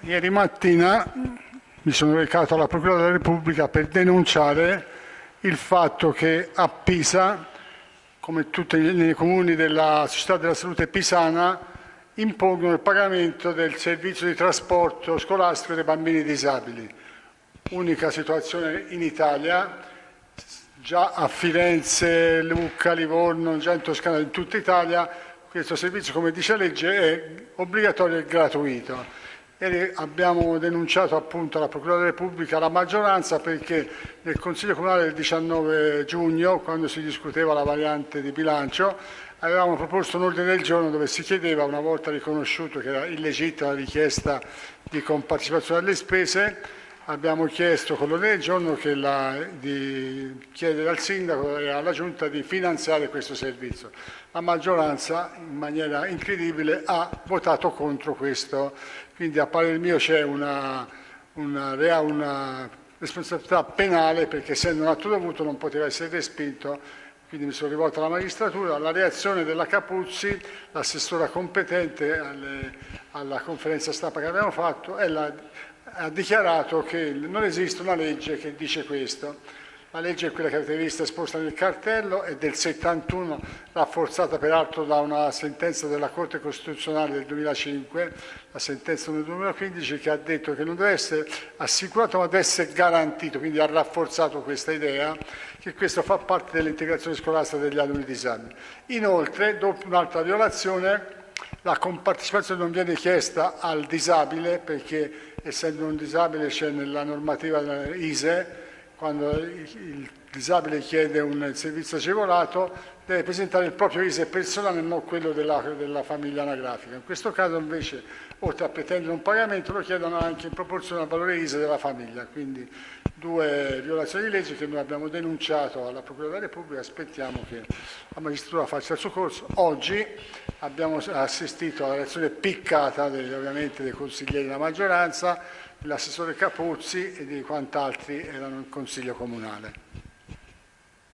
Ieri mattina mi sono recato alla Procura della Repubblica per denunciare il fatto che a Pisa, come tutti i comuni della Società della Salute Pisana, impongono il pagamento del servizio di trasporto scolastico dei bambini disabili. Unica situazione in Italia, già a Firenze, Lucca, Livorno, già in Toscana, in tutta Italia, questo servizio, come dice la legge, è obbligatorio e gratuito. Ieri abbiamo denunciato appunto alla Procura della Repubblica la maggioranza perché nel Consiglio Comunale del 19 giugno, quando si discuteva la variante di bilancio, avevamo proposto un ordine del giorno dove si chiedeva, una volta riconosciuto che era illegittima la richiesta di compartecipazione alle spese, abbiamo chiesto con l'ordine del giorno la, di chiedere al Sindaco e alla Giunta di finanziare questo servizio. La maggioranza, in maniera incredibile, ha votato contro questo. Quindi a parere mio c'è una, una, una responsabilità penale perché essendo un atto dovuto non poteva essere respinto quindi mi sono rivolto alla magistratura, la reazione della Capuzzi, l'assessora competente alle, alla conferenza stampa che abbiamo fatto, è la, ha dichiarato che non esiste una legge che dice questo. La legge è quella che avete visto esposta nel cartello, è del 71, rafforzata peraltro da una sentenza della Corte Costituzionale del 2005, la sentenza del 2015, che ha detto che non deve essere assicurato ma deve essere garantito, quindi ha rafforzato questa idea che questo fa parte dell'integrazione scolastica degli alunni disabili. Inoltre, dopo un'altra violazione, la compartecipazione non viene chiesta al disabile perché essendo un disabile c'è nella normativa ISE, quando il disabile chiede un servizio agevolato deve presentare il proprio ISE personale e non quello della, della, famiglia anagrafica. In questo caso invece, oltre a pretendere un pagamento, lo chiedono anche in proporzione al valore ISE della famiglia. Quindi due violazioni di legge che noi abbiamo denunciato alla Procura della Repubblica, aspettiamo che la magistratura faccia il suo corso. Oggi abbiamo assistito alla reazione piccata dei, ovviamente dei consiglieri della maggioranza, dell'assessore Capuzzi e di quant'altri erano in Consiglio Comunale.